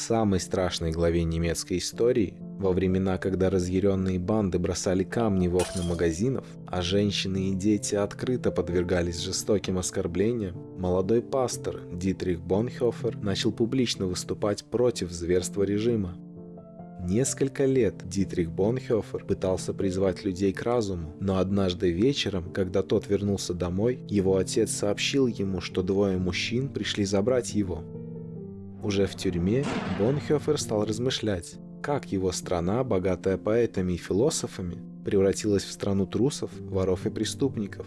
самой страшной главе немецкой истории, во времена, когда разъяренные банды бросали камни в окна магазинов, а женщины и дети открыто подвергались жестоким оскорблениям, молодой пастор Дитрих Бонхофер начал публично выступать против зверства режима. Несколько лет Дитрих Бонхофер пытался призвать людей к разуму, но однажды вечером, когда тот вернулся домой, его отец сообщил ему, что двое мужчин пришли забрать его. Уже в тюрьме Бонхофер стал размышлять, как его страна, богатая поэтами и философами, превратилась в страну трусов, воров и преступников.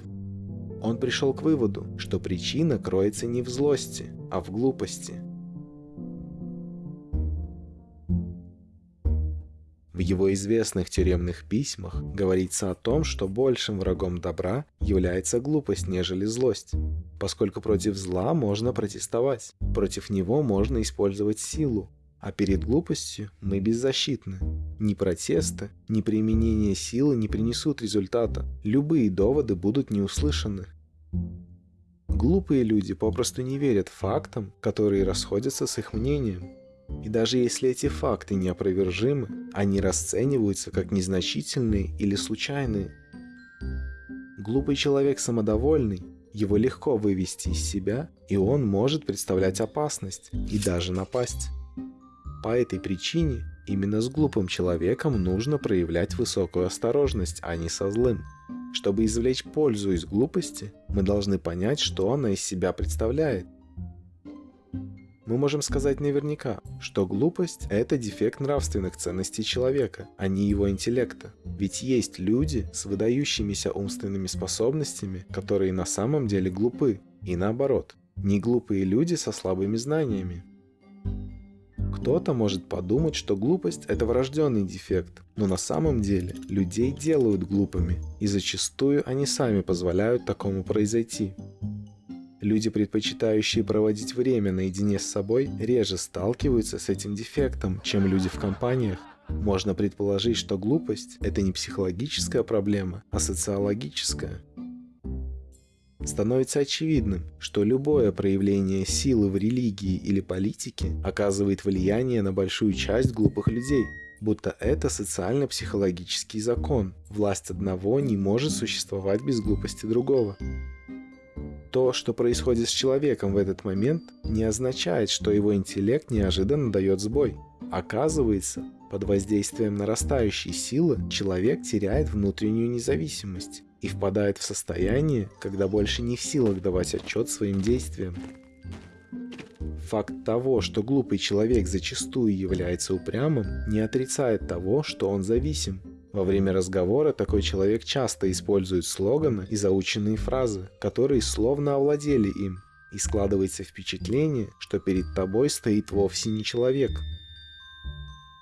Он пришел к выводу, что причина кроется не в злости, а в глупости – В его известных тюремных письмах говорится о том, что большим врагом добра является глупость, нежели злость, поскольку против зла можно протестовать, против него можно использовать силу, а перед глупостью мы беззащитны. Ни протесты, ни применение силы не принесут результата, любые доводы будут не услышаны. Глупые люди попросту не верят фактам, которые расходятся с их мнением, и даже если эти факты неопровержимы, они расцениваются как незначительные или случайные. Глупый человек самодовольный, его легко вывести из себя, и он может представлять опасность и даже напасть. По этой причине именно с глупым человеком нужно проявлять высокую осторожность, а не со злым. Чтобы извлечь пользу из глупости, мы должны понять, что она из себя представляет, мы можем сказать наверняка, что глупость – это дефект нравственных ценностей человека, а не его интеллекта. Ведь есть люди с выдающимися умственными способностями, которые на самом деле глупы, и наоборот, не глупые люди со слабыми знаниями. Кто-то может подумать, что глупость – это врожденный дефект, но на самом деле людей делают глупыми, и зачастую они сами позволяют такому произойти. Люди, предпочитающие проводить время наедине с собой, реже сталкиваются с этим дефектом, чем люди в компаниях. Можно предположить, что глупость – это не психологическая проблема, а социологическая. Становится очевидным, что любое проявление силы в религии или политике оказывает влияние на большую часть глупых людей, будто это социально-психологический закон. Власть одного не может существовать без глупости другого. То, что происходит с человеком в этот момент, не означает, что его интеллект неожиданно дает сбой. Оказывается, под воздействием нарастающей силы человек теряет внутреннюю независимость и впадает в состояние, когда больше не в силах давать отчет своим действиям. Факт того, что глупый человек зачастую является упрямым, не отрицает того, что он зависим. Во время разговора такой человек часто использует слоганы и заученные фразы, которые словно овладели им, и складывается впечатление, что перед тобой стоит вовсе не человек.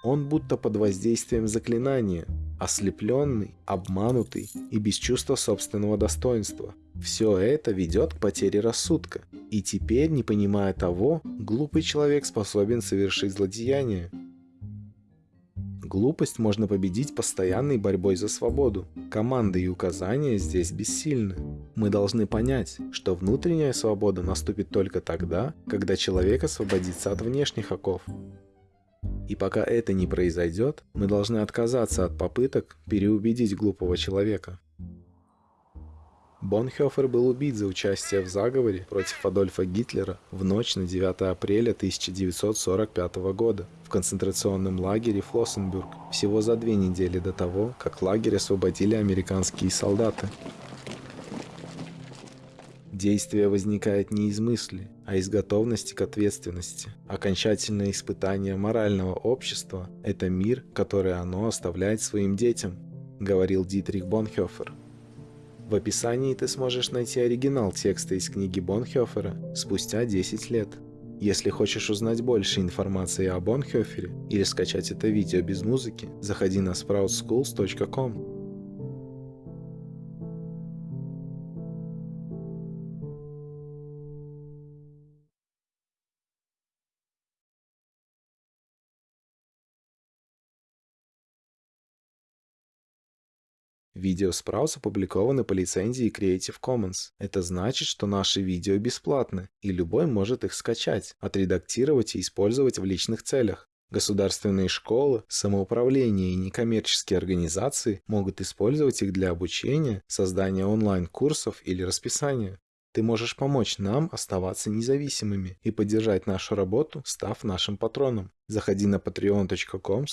Он будто под воздействием заклинания, ослепленный, обманутый и без чувства собственного достоинства. Все это ведет к потере рассудка, и теперь, не понимая того, глупый человек способен совершить злодеяние. Глупость можно победить постоянной борьбой за свободу. Команды и указания здесь бессильны. Мы должны понять, что внутренняя свобода наступит только тогда, когда человек освободится от внешних оков. И пока это не произойдет, мы должны отказаться от попыток переубедить глупого человека. Бонхёфер был убит за участие в заговоре против Адольфа Гитлера в ночь на 9 апреля 1945 года в концентрационном лагере Флоссенбург всего за две недели до того, как лагерь освободили американские солдаты. Действие возникает не из мысли, а из готовности к ответственности. Окончательное испытание морального общества – это мир, который оно оставляет своим детям, говорил Дитрих Бонхёфер. В описании ты сможешь найти оригинал текста из книги Бонхёфера спустя 10 лет. Если хочешь узнать больше информации о Бонхёфере или скачать это видео без музыки, заходи на sproutschools.com. Видео Sprouts опубликованы по лицензии Creative Commons. Это значит, что наши видео бесплатны, и любой может их скачать, отредактировать и использовать в личных целях. Государственные школы, самоуправление и некоммерческие организации могут использовать их для обучения, создания онлайн-курсов или расписания. Ты можешь помочь нам оставаться независимыми и поддержать нашу работу, став нашим патроном. Заходи на patreon.com.